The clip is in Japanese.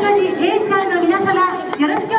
大火事さんの皆様よろしく